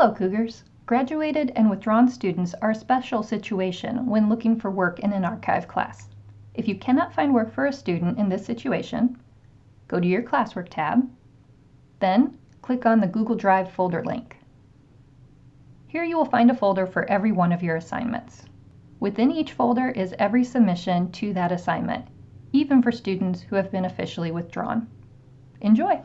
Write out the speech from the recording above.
Hello Cougars! Graduated and withdrawn students are a special situation when looking for work in an archive class. If you cannot find work for a student in this situation, go to your classwork tab, then click on the Google Drive folder link. Here you will find a folder for every one of your assignments. Within each folder is every submission to that assignment, even for students who have been officially withdrawn. Enjoy!